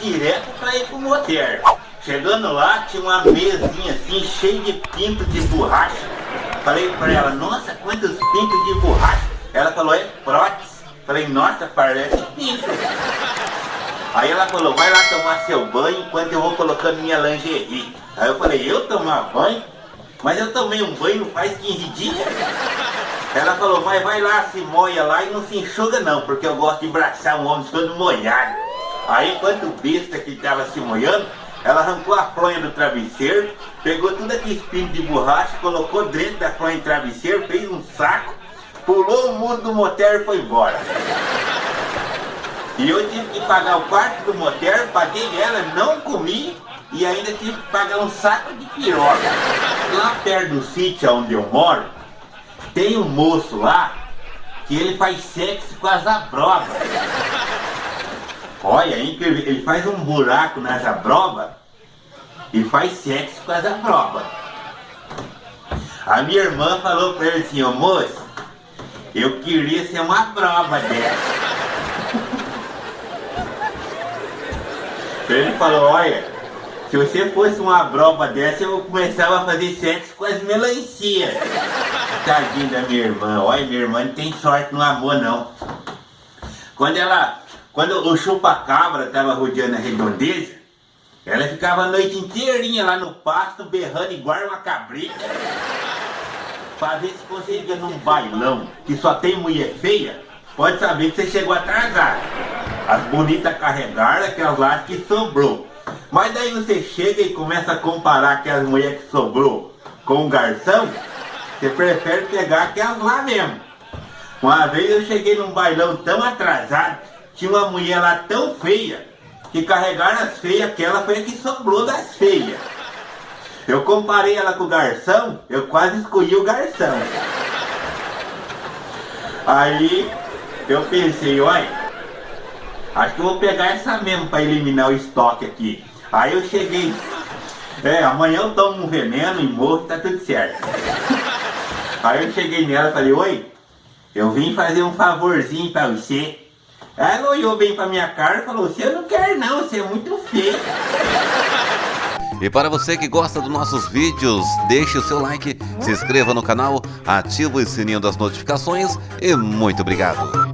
direto pra ir pro motel. Chegando lá, tinha uma mesinha assim, cheia de pintos de borracha. Falei pra ela, nossa, quantos pintos de borracha. Ela falou, é prótese. Falei, nossa, parece pinto. Aí ela falou, vai lá tomar seu banho enquanto eu vou colocando minha lingerie. Aí eu falei, eu tomar banho? Mas eu tomei um banho faz 15 dias. Ela falou, mas vai lá, se moia lá e não se enxuga não, porque eu gosto de abraçar um homem todo molhado. Aí enquanto o besta que estava se molhando, ela arrancou a fronha do travesseiro, pegou tudo aquele espinho de borracha, colocou dentro da fronha do travesseiro, fez um saco, pulou o muro do motel e foi embora. E eu tive que pagar o quarto do motel, paguei ela, não comi e ainda tive que pagar um saco de piroca. Lá perto do sítio onde eu moro, tem um moço lá que ele faz sexo com as abrobas. Olha, ele faz um buraco nas abrobas e faz sexo com as abrobas. A minha irmã falou pra ele assim, ô moço, eu queria ser uma prova dessa. Ele falou, olha, se você fosse uma brova dessa, eu começava a fazer sexo com as melancias. Tadinha da minha irmã, olha, minha irmã não tem sorte no amor não. Quando ela, quando o chupa-cabra tava rodeando a redondeza, ela ficava a noite inteirinha lá no pasto, berrando igual uma cabrita. Pra ver se conseguia num bailão que só tem mulher feia, pode saber que você chegou atrasado. As bonitas carregaram aquelas lá que sobrou. Mas daí você chega e começa a comparar aquelas mulheres que sobrou com o garçom, você prefere pegar aquelas lá mesmo. Uma vez eu cheguei num bailão tão atrasado, tinha uma mulher lá tão feia, que carregaram as feias, aquela foi a que sobrou das feias. Eu comparei ela com o garçom, eu quase escolhi o garçom. Aí eu pensei, olha, Acho que eu vou pegar essa mesmo para eliminar o estoque aqui. Aí eu cheguei, é, amanhã eu tomo um veneno e morro tá tudo certo. Aí eu cheguei nela e falei, oi, eu vim fazer um favorzinho para você. Ela olhou bem pra minha cara e falou, você não quer não, você é muito feio. E para você que gosta dos nossos vídeos, deixe o seu like, se inscreva no canal, ative o sininho das notificações e muito obrigado.